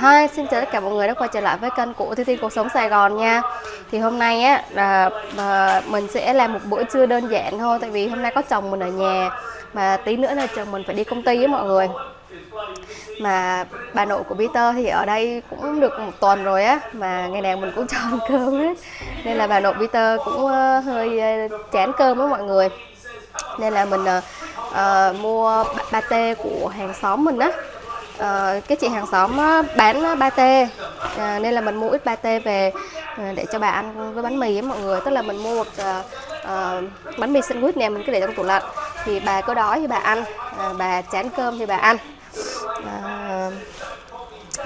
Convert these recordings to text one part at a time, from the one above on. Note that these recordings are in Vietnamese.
Hi, xin chào tất cả mọi người đã quay trở lại với kênh của Thi Thi Cuộc Sống Sài Gòn nha. Thì hôm nay á là à, mình sẽ làm một bữa trưa đơn giản thôi Tại vì hôm nay có chồng mình ở nhà. Mà tí nữa là chồng mình phải đi công ty với mọi người. Mà bà nội của Peter thì ở đây cũng được một tuần rồi á Mà ngày nào mình cũng cho ăn cơm hết. Nên là bà nội Peter cũng uh, hơi à, chán cơm với mọi người. Nên là mình uh, uh, mua pate của hàng xóm mình á uh, cái chị hàng xóm bán pate uh, ờ, nên là mình mua ít ba tê về ờ, để cho bà ăn với bánh mì với mọi người. Tức là mình mua một uh, uh, bánh mì sandwich nè mình cứ để trong tủ lạnh. Thì bà có đói thì bà ăn. Uh, bà chán cơm thì bà ăn. Uh,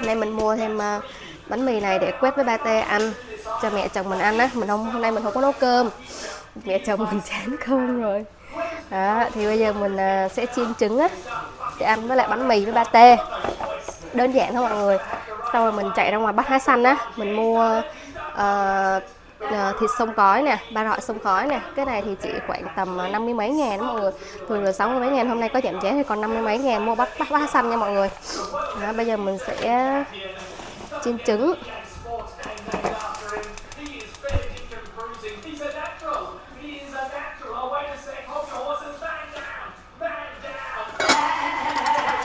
nên mình mua thêm uh, bánh mì này để quét với ba tê ăn. Cho mẹ chồng mình ăn á. Mình không hôm nay mình không có nấu cơm. Mẹ chồng mình chán cơm rồi. Đó thì bây giờ mình uh, sẽ chiên trứng á để ăn với lại bánh mì với ba tê đơn giản thôi mọi người. Sau rồi mình chạy ra ngoài bắt hái xanh á mình mua uh, uh, thịt sông cói nè ba rọi sông cói nè. Cái này thì chỉ khoảng tầm ờ, năm mươi mấy ngàn đó mọi người. Thường là sáu mươi mấy ngàn hôm nay có giảm giá thì còn năm mươi mấy ngàn mua bắt bắt hái xanh nha mọi người. Đó, bây giờ mình sẽ chiên trứng.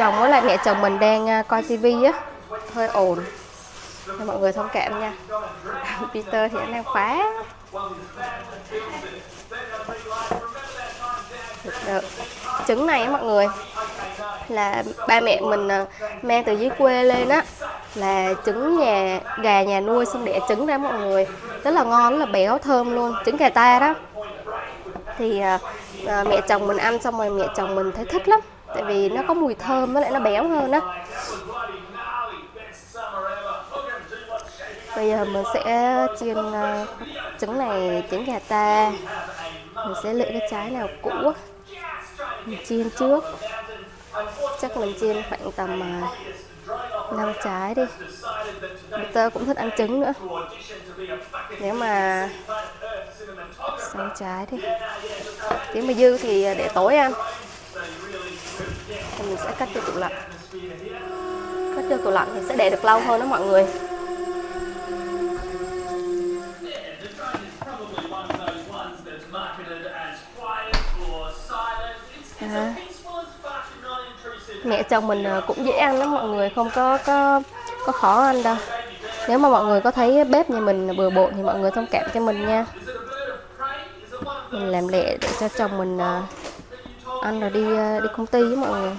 Chồng với lại mẹ chồng mình đang à, coi tivi á. Hơi ồn. Nên mọi người thông cảm nha. Peter thì anh đang khóa được. trứng này á mọi người là ba mẹ mình à, mang từ dưới quê lên á là trứng nhà gà nhà nuôi xong đẻ trứng ra mọi người. Rất là ngon rất là béo thơm luôn trứng gà ta đó. Thì à, à mẹ chồng mình ăn xong rồi mẹ chồng mình thấy thích lắm tại vì nó có mùi thơm với lại nó béo hơn á. Bây giờ mình sẽ chiên uh, trứng này trứng gà ta. Mình sẽ lựa cái trái nào cũ mình chiên trước. Chắc mình chiên khoảng tầm ờ, uh, 5 trái đi. Peter cũng thích ăn trứng nữa. Nếu mà 6 trái đi. Nếu mà dư thì để tối ăn mình sẽ cắt cho tủ lạnh cắt cho tủ lạnh thì sẽ để được lâu hơn đó mọi người. À. mẹ chồng mình cũng dễ ăn lắm mọi người không có có có khó ăn đâu. Nếu mà mọi người có thấy bếp nhà mình bừa bộn thì mọi người thông cảm cho mình nha. Mình làm lẹ để cho chồng mình ăn rồi đi đi công ty với mọi người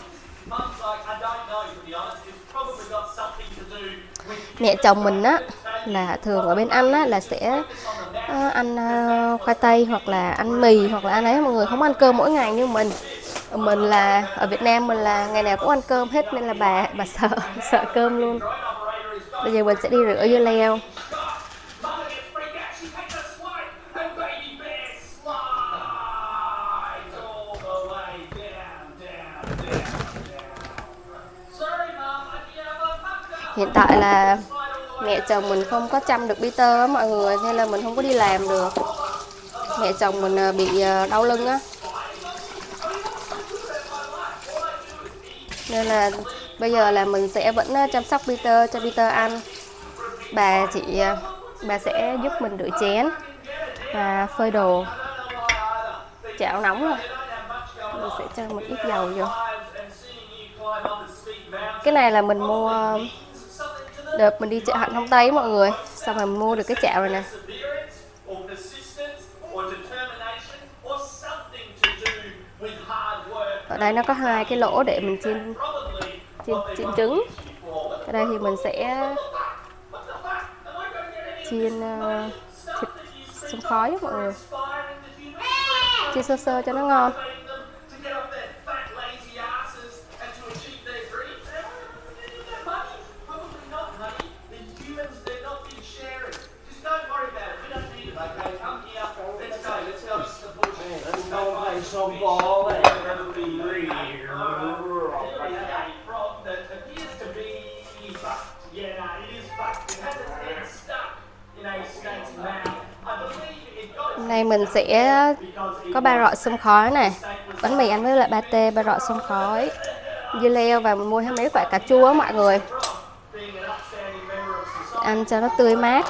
mẹ chồng mình á là thường ở bên anh á là sẽ uh, ăn uh, khoai tây hoặc là ăn mì hoặc là ăn ấy. Mọi người không ăn cơm mỗi ngày như mình. Mình là ở Việt Nam mình là ngày nào cũng ăn cơm hết nên là bà bà sợ sợ cơm luôn. Bây giờ mình sẽ đi rửa dưa leo. Hiện tại là mẹ chồng mình không có chăm được Peter á mọi người nên là mình không có đi làm được. Mẹ chồng mình à, bị à, đau lưng á. Nên là bây giờ là mình sẽ vẫn à, chăm sóc Peter cho Peter ăn. Bà chị, bà sẽ giúp mình rửa chén và phơi đồ. Chảo nóng rồi. Mình sẽ cho một ít dầu vô. Cái này là mình mua đợt mình đi chợ hạnh không tây mọi người. Xong rồi mua được cái chảo này nè. Ở đây nó có hai cái lỗ để mình chiên chiên, chiên trứng. Ở đây thì mình sẽ chiên uh, thịt xông khói mọi người. Chiên sơ sơ cho nó ngon. Nay mình sẽ có ba rọi xông khói này. Bánh mì ăn với lại pate, ba rọi xông khói Dưa leo và mình mua thêm mấy quả cà chua mọi người. Ăn cho nó tươi mát.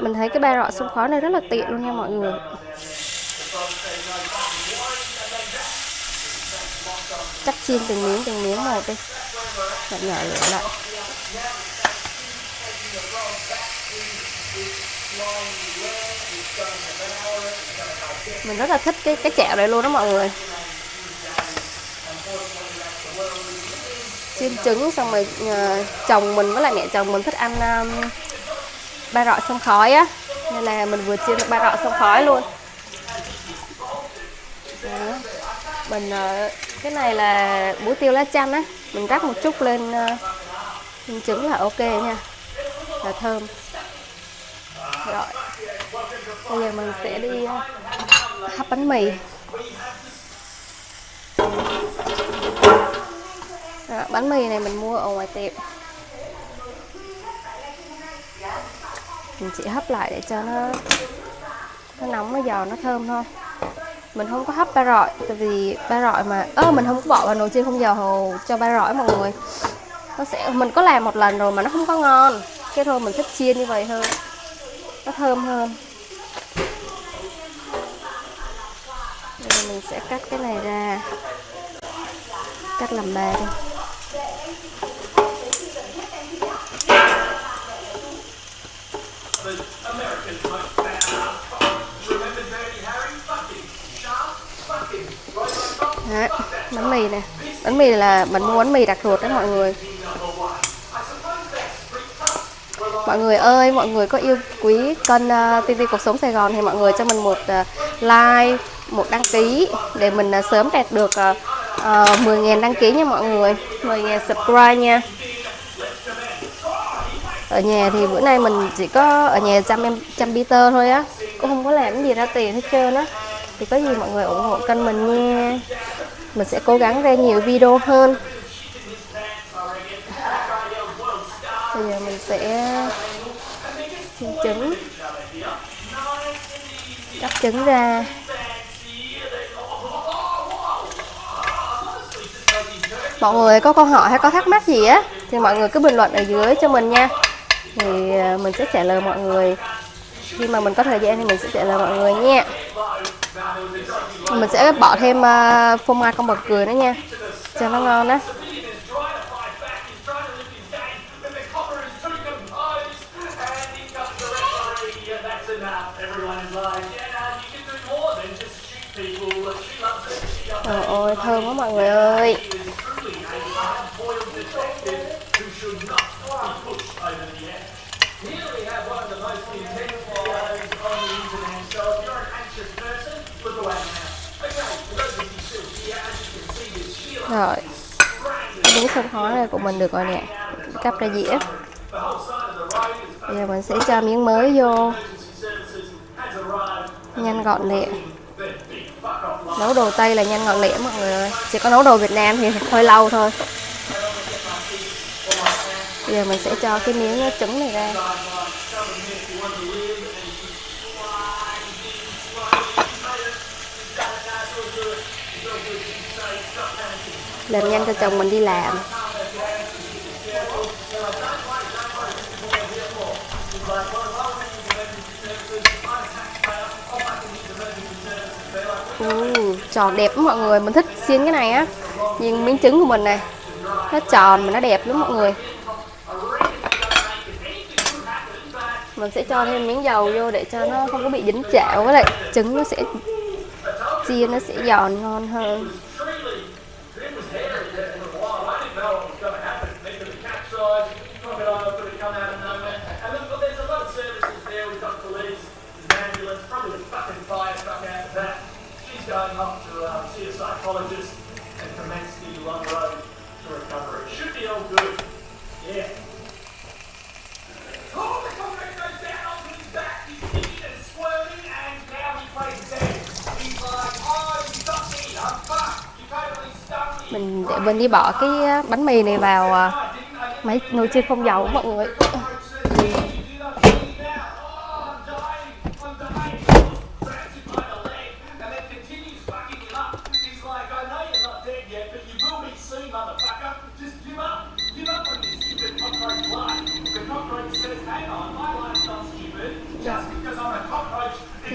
Mình thấy cái ba rọ xông khói này rất là tiện luôn nha mọi người The frog said, No fucking worries. And then that cắt chiên từng miếng từng miếng một đi Bạn nhỏ lửa lại. Mình rất là thích cái cái chảo này luôn đó mọi người. Chiên trứng xong rồi uh, chồng mình với lại mẹ chồng mình thích ăn um, ba rọi xông khói á. Nên là mình vừa chiên được ba rọi xông khói luôn. Đó. mình uh, cái này là bún tiêu lá chanh á. Mình rắc một chút lên ờ, lên trứng là ok nha. Là thơm. Rồi. Bây giờ mình sẽ đi ờ, hấp bánh mì. Rồi, bánh mì này mình mua ở ngoài tiệm. Mình chỉ hấp lại để cho nó nó nóng nó giòn nó thơm thôi mình không có hấp ba rọi, tại vì ba rọi mà ơ, mình không có bỏ vào nồi chiên không dầu cho ba rọi mọi người. Nó sẽ mình có làm một lần rồi mà nó không có ngon. Cái thôi mình thích chiên như vậy hơn. Nó thơm hơn. Bây giờ mình sẽ cắt cái này ra. Cắt làm ba đi. Đấy, bánh mì nè. Bánh mì là mình mua bánh mì đặc ruột đó mọi người. Mọi người ơi mọi người có yêu quý kênh ờ, uh, TV cuộc sống Sài Gòn thì mọi người cho mình một uh, like một đăng ký để mình uh, sớm đạt được uh, uh, 10.000 đăng ký nha mọi người. 10.000 subscribe nha. Ở nhà thì bữa nay mình chỉ có ở nhà chăm em chăm Peter thôi á. Cũng không có làm gì ra tiền hết trơn á thì có gì mọi người ủng hộ kênh mình nha. Mình sẽ cố gắng ra nhiều video hơn. Bây giờ mình sẽ chiên trứng. Cắt trứng ra. Mọi người có câu hỏi hay có thắc mắc gì á, thì mọi người cứ bình luận ở dưới cho mình nha. Thì à, mình sẽ trả lời mọi người. Khi mà mình có thời gian thì mình sẽ trả lời mọi người nha mình sẽ bỏ thêm uh, phô mai con bật cười nữa nha cho nó ngon đó. Trời ơi, thơm quá mọi người ơi Rồi. Miếng sông khói này của mình được rồi nè, Cắp ra dĩa. Bây giờ mình sẽ cho miếng mới vô. Nhanh gọn lẹ. Nấu đồ Tây là nhanh gọn lẹ mọi người ơi. Chỉ có nấu đồ Việt Nam thì hơi lâu thôi. Bây giờ mình sẽ cho cái miếng trứng này ra. Làm nhanh cho chồng mình đi làm. Uh, tròn đẹp lắm mọi người mình thích xiên cái này á. Nhìn miếng trứng của mình này nó tròn mà nó đẹp lắm mọi người. Mình sẽ cho thêm miếng dầu vô để cho nó không có bị dính chảo với lại trứng nó sẽ chiên nó sẽ giòn ngon hơn. Going off to uh, see a psychologist and commence the long road to recovery. Should be all good. Yeah. Oh, the comrade goes down onto his back. He's kicking and squirming, and now he plays dead. He's like, oh, you stuck me. I'm fucked. You totally stuck me. mình để mình đi bỏ cái bánh mì này vào máy nồi chiên không dầu mọi người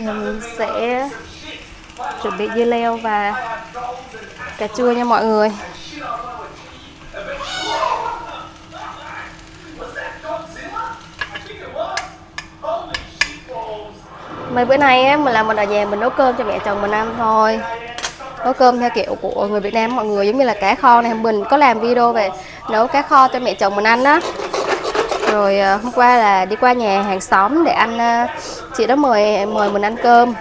Mình sẽ chuẩn bị dưa leo và cà chua nha mọi người. Mấy bữa nay á, mình làm mình ở nhà mình nấu cơm cho mẹ chồng mình ăn thôi. Nấu cơm theo kiểu của người Việt Nam mọi người, giống như là cá kho này. Mình có làm video về nấu cá kho cho mẹ chồng mình ăn đó rồi à, hôm qua là đi qua nhà hàng xóm để ăn à, chị đó mời mời mình ăn cơm.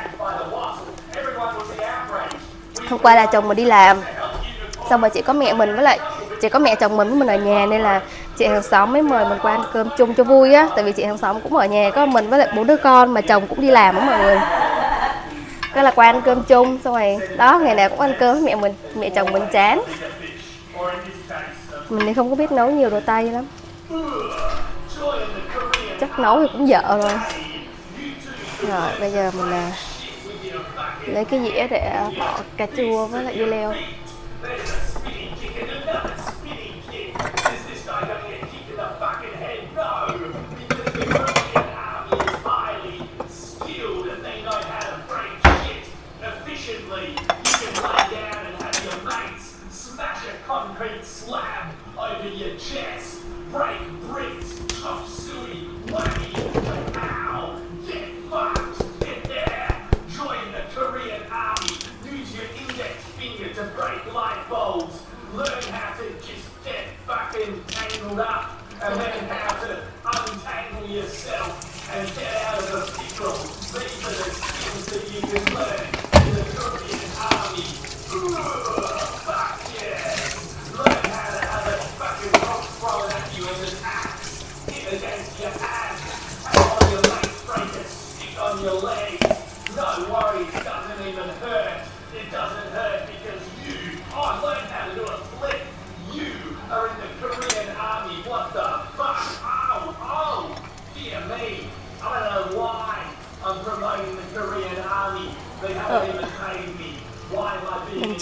Hôm qua là chồng mình đi làm, xong rồi chị có mẹ mình với lại, chị có mẹ chồng mình với mình ở nhà nên là chị hàng xóm mới mời mình qua ăn cơm chung cho vui á. Tại vì chị hàng xóm cũng ở nhà, có mình với lại bốn đứa con mà chồng cũng đi làm á mọi người. Cái là qua ăn cơm chung, xong rồi, đó, ngày nào cũng ăn cơm với mẹ mình, mẹ chồng mình chán. Mình thì không có biết nấu nhiều đồ tay lắm chắc nấu thì cũng dở rồi. Rồi, bây giờ mình à, lấy cái dĩa để bỏ cà chua với lại dưa leo. To break light bulbs, learn how to just get fucking tangled up, and then how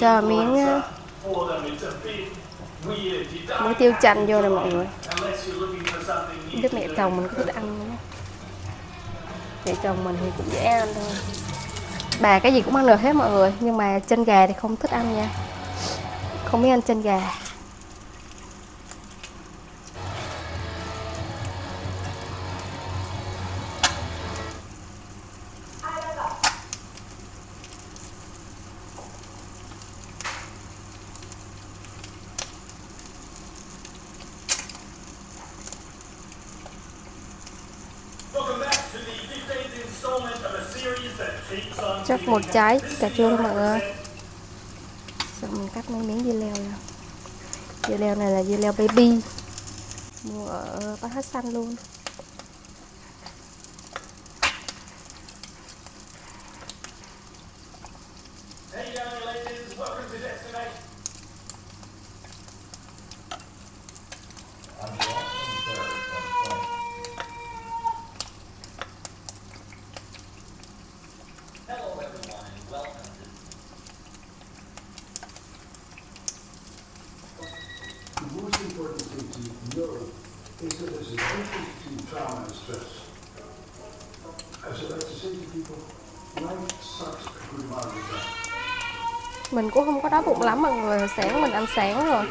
cho miếng ờ, muối tiêu chanh vô nè mọi người. Unless biết mẹ chồng mình có thích ăn nữa mẹ chồng mình thì cũng dễ ăn thôi. Bà cái gì cũng ăn được hết mọi người, nhưng mà chân gà thì không thích ăn nha. Không biết ăn chân gà. Chắc một trái. Cà chua mọi người xong mình cắt mấy miếng dưa leo ra dưa leo này là dưa leo baby. Mua ở bát hát xanh luôn Hey young ladies, welcome to Destination. Hello everyone and welcome to The most important thing to know is that there's a difference between trauma and stress. As I like to say to people, life sucks a good amount of the time mình cũng không có đói bụng lắm mọi người sáng mình ăn sáng rồi.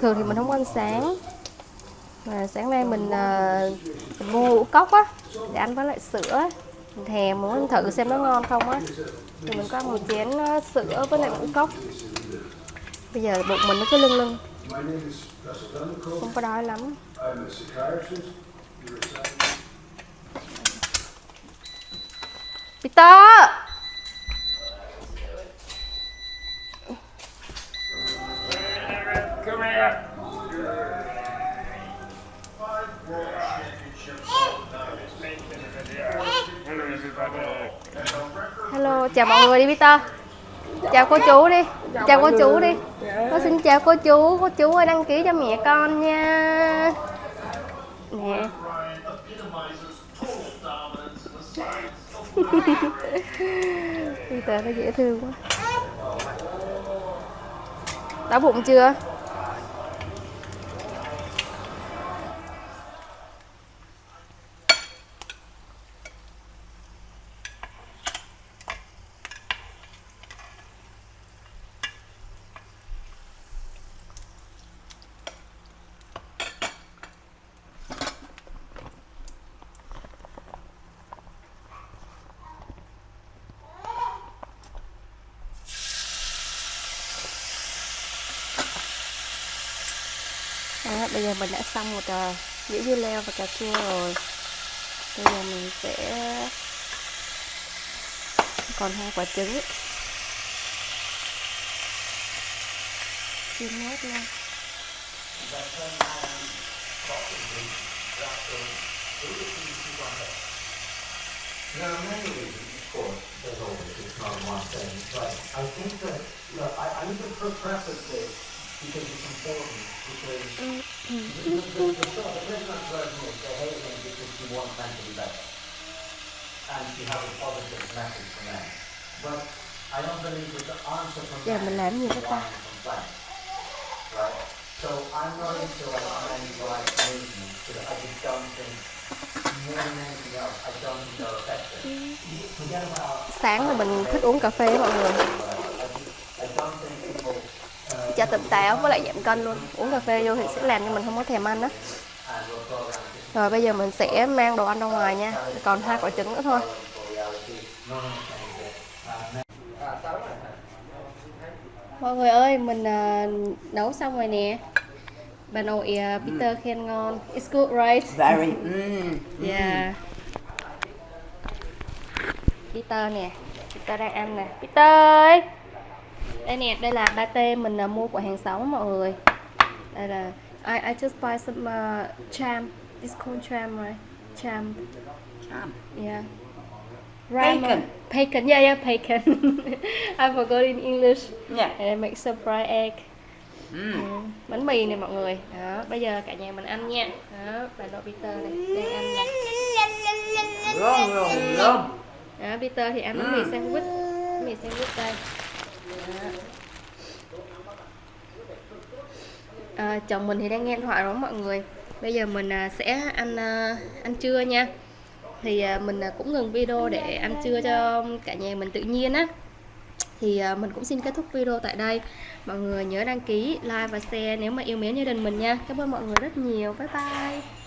Thường thì mình không ăn sáng. Mà sáng nay mình, uh, mình mua ngũ cốc á để ăn với lại sữa mình thèm muốn thử xem nó ngon không á. Thì mình có ăn một chén uh, sữa với lại ngũ cốc. Bây giờ bụng mình nó cứ lưng lưng. Không có đói lắm. Peter! Hello, chào mọi người đi, Peter. Chào cô chú đi. Chào cô chú đi. Con xin chào cô chú. Cô chú ơi, đăng ký cho mẹ con nha. Nè Peter, nó dễ thương quá. Đói bụng chưa? À, bây giờ mình đã xong một ờ, uh, dĩa dưa leo và cà chua rồi. Bây giờ mình sẽ còn hai quả trứng. Chiên nốt luôn There many of course, there's always one thing, but I think that, look, ừ. I, I because it's important, because the, Giờ mình làm gì các ta? So I'm not into like movement because I just don't think, more than anything else, I don't effective. Sáng là mình thích uống cà phê mọi người I don't think people uh, cho tỉnh táo với lại giảm cân luôn. Uống cà phê vô thì sẽ làm cho mình không có thèm ăn á. Just rồi bây giờ mình sẽ mang đồ ăn ra ngoài nha. Còn hai quả trứng nữa thôi. Uh, mọi người ơi mình à, nấu xong rồi nè. Bà nội à, Peter khen ngon. It's good right? Very. Mm. yeah. Peter nè. Peter đang ăn nè. Peter ơi đây nè đây là pate mình à, mua của hàng xóm mọi người. Đây là I I just buy some uh, cham it's called cham right? Cham Cham. yeah. Bacon. bacon. Yeah yeah bacon. I forgot in English. Yeah. And I make some fried egg. Mm. Ừ, bánh mì này mọi người. Đó bây giờ cả nhà mình ăn nha. Đó bà nội Peter này đang ăn nè yum. đó Peter thì ăn bánh mì sandwich. Bánh mì sandwich đây. À, chồng mình thì đang nghe điện thoại đó mọi người. Bây giờ mình à, sẽ ăn à, ăn trưa nha. Thì à, mình cũng ngừng video để ăn trưa cho cả nhà mình tự nhiên á. Thì mình cũng xin kết thúc video tại đây. Mọi người nhớ đăng ký like và share nếu mà yêu mến gia đình mình nha. Cảm ơn mọi người rất nhiều. Bye bye.